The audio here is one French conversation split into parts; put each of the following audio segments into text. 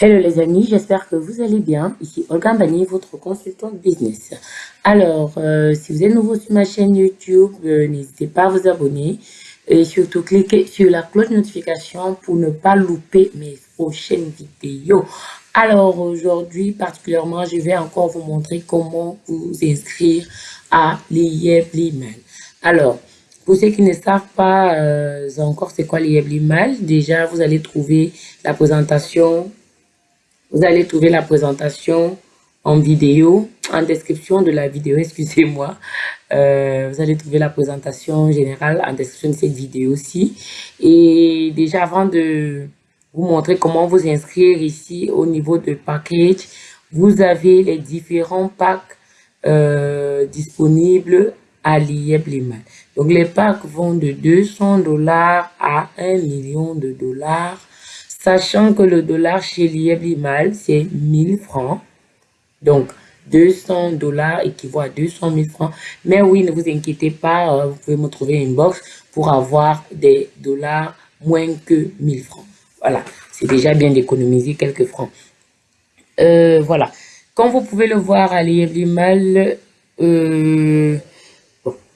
Hello les amis, j'espère que vous allez bien. Ici Olga Mbani, votre consultante business. Alors, euh, si vous êtes nouveau sur ma chaîne YouTube, euh, n'hésitez pas à vous abonner et surtout cliquez sur la cloche de notification pour ne pas louper mes prochaines vidéos. Alors aujourd'hui particulièrement, je vais encore vous montrer comment vous inscrire à l'IEB Alors, pour ceux qui ne savent pas euh, encore c'est quoi l'IEB déjà vous allez trouver la présentation vous allez trouver la présentation en vidéo, en description de la vidéo, excusez-moi. Euh, vous allez trouver la présentation générale en description de cette vidéo aussi. Et déjà, avant de vous montrer comment vous inscrire ici au niveau de package, vous avez les différents packs euh, disponibles à l'IEB Donc, les packs vont de 200 dollars à 1 million de dollars sachant que le dollar chez l'IEB c'est 1000 francs. Donc, 200 dollars équivaut à 200 000 francs. Mais oui, ne vous inquiétez pas, euh, vous pouvez me trouver une box pour avoir des dollars moins que 1000 francs. Voilà, c'est déjà bien d'économiser quelques francs. Euh, voilà, comme vous pouvez le voir à l'IEB euh,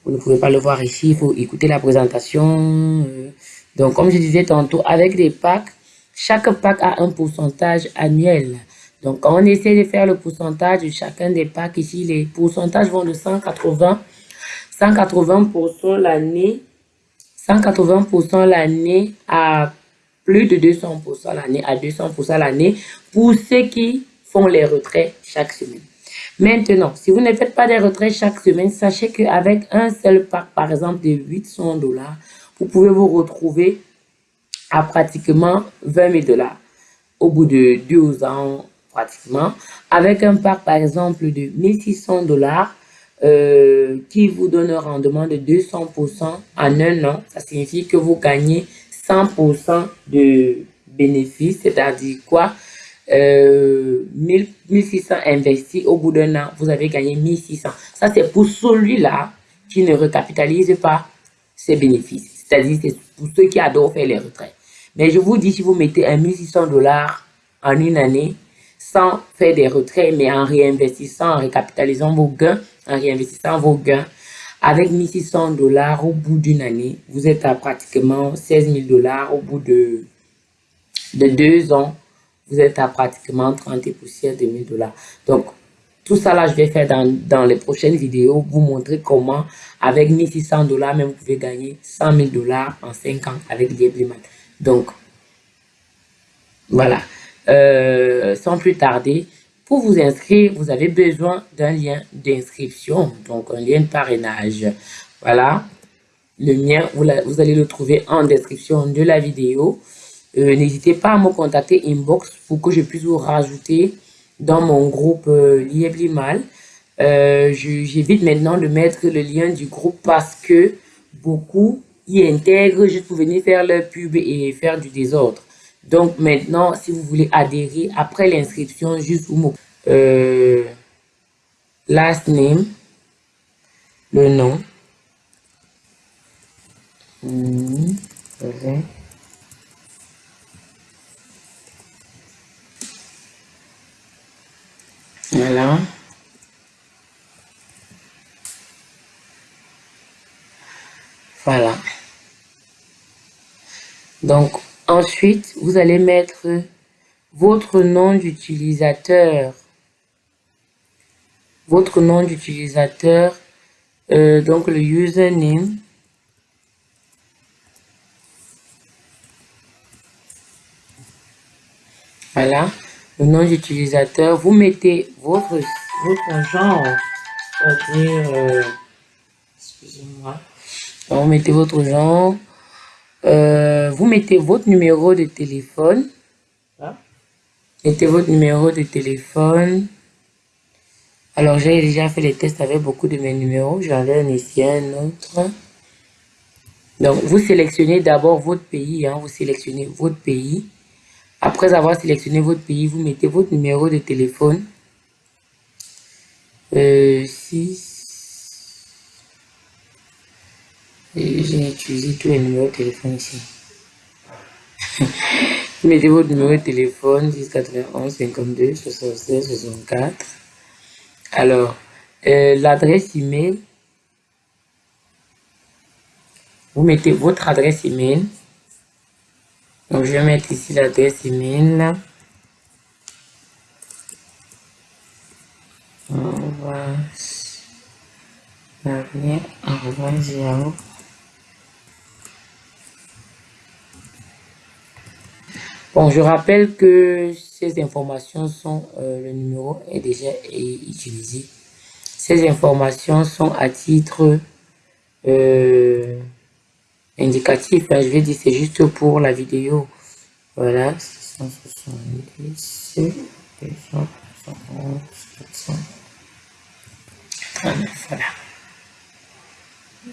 vous ne pouvez pas le voir ici, il faut écouter la présentation. donc, comme je disais tantôt, avec des packs, chaque pack a un pourcentage annuel. Donc, quand on essaie de faire le pourcentage de chacun des packs, ici, les pourcentages vont de 180, 180% l'année, 180% l'année à plus de 200% l'année, à 200% l'année, pour ceux qui font les retraits chaque semaine. Maintenant, si vous ne faites pas des retraits chaque semaine, sachez qu'avec un seul pack, par exemple de 800 dollars, vous pouvez vous retrouver à pratiquement 20 000 dollars au bout de 12 ans pratiquement, avec un parc par exemple de 1600 dollars euh, qui vous donne un rendement de 200% en un an. Ça signifie que vous gagnez 100% de bénéfices, c'est-à-dire quoi? Euh, 1600 investis au bout d'un an, vous avez gagné 1600. Ça, c'est pour celui-là qui ne recapitalise pas ses bénéfices. C'est-à-dire, c'est pour ceux qui adorent faire les retraits. Mais je vous dis, si vous mettez 1600 dollars en une année, sans faire des retraits, mais en réinvestissant, en récapitalisant vos gains, en réinvestissant vos gains, avec 1600 dollars au bout d'une année, vous êtes à pratiquement 16 000 dollars au bout de, de deux ans. Vous êtes à pratiquement 30 et poussières de 1000 dollars. Donc, tout ça là, je vais faire dans, dans les prochaines vidéos, vous montrer comment, avec 1600 dollars, même vous pouvez gagner 100 000 dollars en 5 ans avec Liebleman. Donc, voilà. Euh, sans plus tarder, pour vous inscrire, vous avez besoin d'un lien d'inscription, donc un lien de parrainage. Voilà. Le mien, vous, allez le trouver en description de la vidéo. Euh, n'hésitez pas à me contacter inbox pour que je puisse vous rajouter dans mon groupe euh, Lieblimal. Euh, J'évite maintenant de mettre le lien du groupe parce que beaucoup y intègrent juste pour venir faire leur pub et faire du désordre. Donc maintenant, si vous voulez adhérer, après l'inscription, juste vous euh, last name, le nom. Voilà. Voilà. Donc, ensuite, vous allez mettre votre nom d'utilisateur. Votre nom d'utilisateur, euh, donc le username. Voilà, le nom d'utilisateur. Vous mettez votre, votre genre, euh, excusez-moi, vous mettez votre genre, euh, vous mettez votre numéro de téléphone. Mettez votre numéro de téléphone. Alors, j'ai déjà fait les tests avec beaucoup de mes numéros. J'en ai un ici, un autre. Donc, vous sélectionnez d'abord votre pays. Hein. vous sélectionnez votre pays. Après avoir sélectionné votre pays, vous mettez votre numéro de téléphone. Euh, 6, j'ai utilisé tous les numéros de téléphone ici. Mettez votre numéro de téléphone 10 91 52 76 64. Alors, euh, l'adresse email. Vous mettez votre adresse email. Donc, je vais mettre ici l'adresse email. Bon, je rappelle que ces informations sont, euh, le numéro est déjà utilisé. Ces informations sont à titre euh, indicatif. Hein. je vais dire, c'est juste pour la vidéo. Voilà, 670, voilà.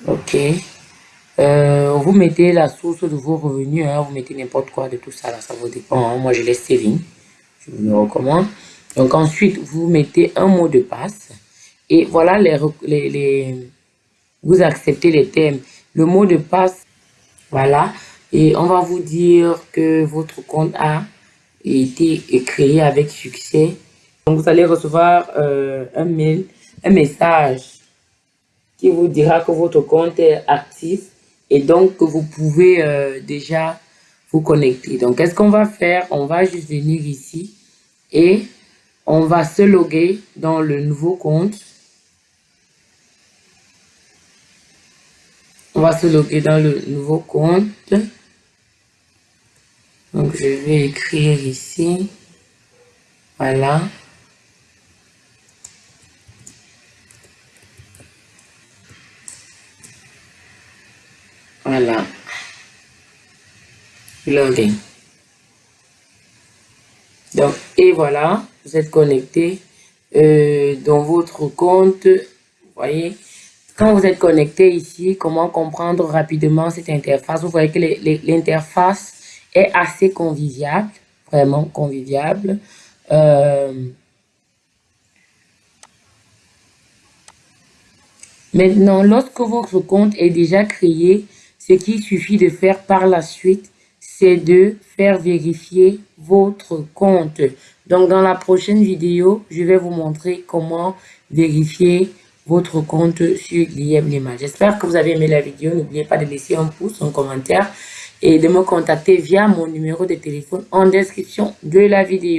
Ok. Euh, vous mettez la source de vos revenus, hein, vous mettez n'importe quoi de tout ça, là, ça vous dépend. Hein. Moi, je laisse Céline, je vous le recommande. Donc ensuite, vous mettez un mot de passe et voilà les, les, les vous acceptez les thèmes. Le mot de passe, voilà, et on va vous dire que votre compte a été créé avec succès. Donc vous allez recevoir euh, un mail, un message qui vous dira que votre compte est actif et donc vous pouvez euh, déjà vous connecter. Donc, qu'est-ce qu'on va faire? On va juste venir ici et on va se loguer dans le nouveau compte. On va se loguer dans le nouveau compte. Donc, je vais écrire ici. Voilà. Donc, et voilà, vous êtes connecté euh, dans votre compte. Vous voyez, quand vous êtes connecté ici, comment comprendre rapidement cette interface? Vous voyez que l'interface est assez conviviale, vraiment conviviable. Euh, maintenant, lorsque votre compte est déjà créé, ce qu'il suffit de faire par la suite, c'est de faire vérifier votre compte. Donc, dans la prochaine vidéo, je vais vous montrer comment vérifier votre compte sur l'IM. J'espère que vous avez aimé la vidéo. N'oubliez pas de laisser un pouce, un commentaire et de me contacter via mon numéro de téléphone en description de la vidéo.